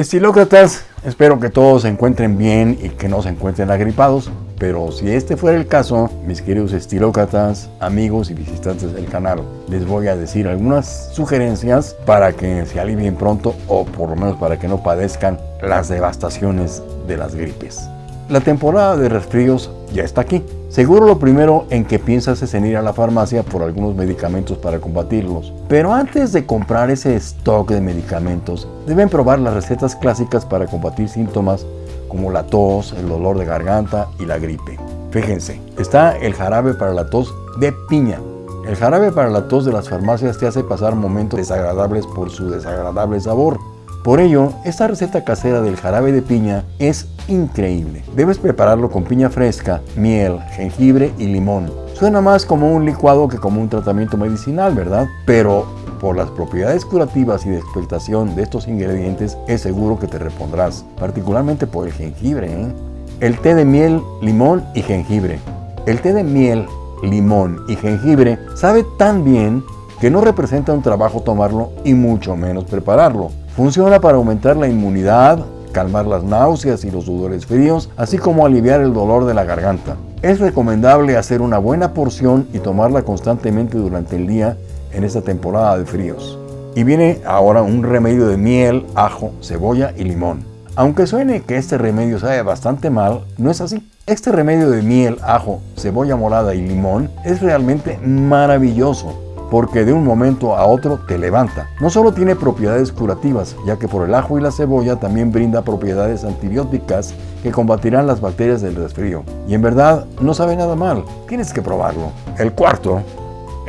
Estilócratas, espero que todos se encuentren bien y que no se encuentren agripados, pero si este fuera el caso, mis queridos estilócratas, amigos y visitantes del canal, les voy a decir algunas sugerencias para que se alivien pronto o por lo menos para que no padezcan las devastaciones de las gripes. La temporada de resfríos ya está aquí. Seguro lo primero en que piensas es en ir a la farmacia por algunos medicamentos para combatirlos. Pero antes de comprar ese stock de medicamentos, deben probar las recetas clásicas para combatir síntomas como la tos, el dolor de garganta y la gripe. Fíjense, está el jarabe para la tos de piña. El jarabe para la tos de las farmacias te hace pasar momentos desagradables por su desagradable sabor. Por ello, esta receta casera del jarabe de piña es increíble. Debes prepararlo con piña fresca, miel, jengibre y limón. Suena más como un licuado que como un tratamiento medicinal, ¿verdad? Pero por las propiedades curativas y de expectación de estos ingredientes, es seguro que te repondrás, particularmente por el jengibre. ¿eh? El té de miel, limón y jengibre. El té de miel, limón y jengibre sabe tan bien que no representa un trabajo tomarlo y mucho menos prepararlo. Funciona para aumentar la inmunidad, calmar las náuseas y los sudores fríos, así como aliviar el dolor de la garganta. Es recomendable hacer una buena porción y tomarla constantemente durante el día en esta temporada de fríos. Y viene ahora un remedio de miel, ajo, cebolla y limón. Aunque suene que este remedio sabe bastante mal, no es así. Este remedio de miel, ajo, cebolla morada y limón es realmente maravilloso porque de un momento a otro te levanta. No solo tiene propiedades curativas, ya que por el ajo y la cebolla también brinda propiedades antibióticas que combatirán las bacterias del resfrío. Y en verdad no sabe nada mal, tienes que probarlo. El cuarto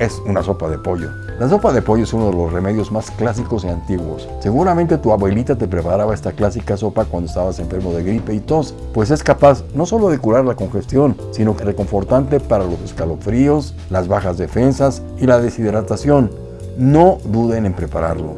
es una sopa de pollo. La sopa de pollo es uno de los remedios más clásicos y antiguos. Seguramente tu abuelita te preparaba esta clásica sopa cuando estabas enfermo de gripe y tos, pues es capaz no solo de curar la congestión, sino que reconfortante para los escalofríos, las bajas defensas y la deshidratación. No duden en prepararlo.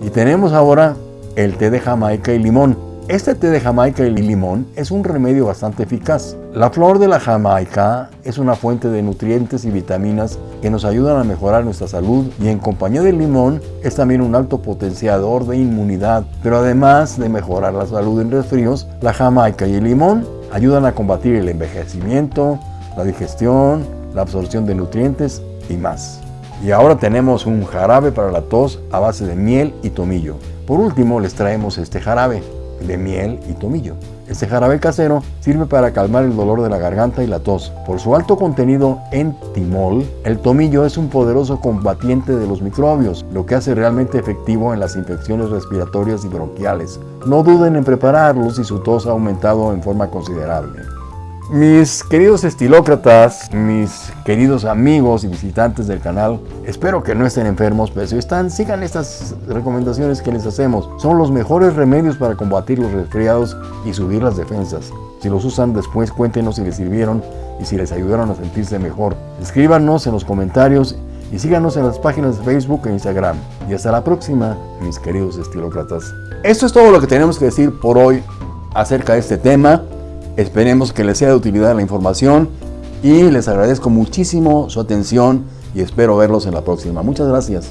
Y tenemos ahora el té de Jamaica y limón. Este té de Jamaica y limón es un remedio bastante eficaz. La flor de la Jamaica es una fuente de nutrientes y vitaminas que nos ayudan a mejorar nuestra salud y en compañía del limón es también un alto potenciador de inmunidad. Pero además de mejorar la salud en resfríos, la Jamaica y el limón ayudan a combatir el envejecimiento, la digestión, la absorción de nutrientes y más. Y ahora tenemos un jarabe para la tos a base de miel y tomillo. Por último les traemos este jarabe de miel y tomillo. Este jarabe casero sirve para calmar el dolor de la garganta y la tos. Por su alto contenido en timol, el tomillo es un poderoso combatiente de los microbios, lo que hace realmente efectivo en las infecciones respiratorias y bronquiales. No duden en prepararlo si su tos ha aumentado en forma considerable. Mis queridos estilócratas, mis queridos amigos y visitantes del canal, espero que no estén enfermos, pero si están, sigan estas recomendaciones que les hacemos. Son los mejores remedios para combatir los resfriados y subir las defensas. Si los usan después, cuéntenos si les sirvieron y si les ayudaron a sentirse mejor. Escríbanos en los comentarios y síganos en las páginas de Facebook e Instagram. Y hasta la próxima, mis queridos estilócratas. Esto es todo lo que tenemos que decir por hoy acerca de este tema. Esperemos que les sea de utilidad la información y les agradezco muchísimo su atención y espero verlos en la próxima. Muchas gracias.